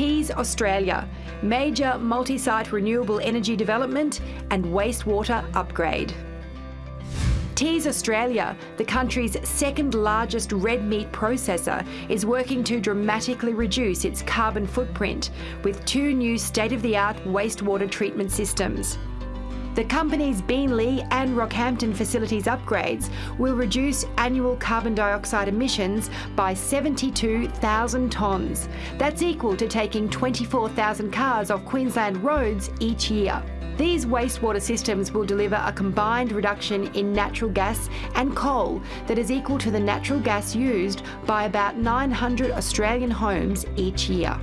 Teys Australia, major multi-site renewable energy development and wastewater upgrade. Teys Australia, the country's second largest red meat processor, is working to dramatically reduce its carbon footprint with two new state-of-the-art wastewater treatment systems. The company's Beenleigh and Rockhampton facilities upgrades will reduce annual carbon dioxide emissions by 72,000 tonnes. That's equal to taking 24,000 cars off Queensland roads each year. These wastewater systems will deliver a combined reduction in natural gas and coal that is equal to the natural gas used by about 900 Australian homes each year.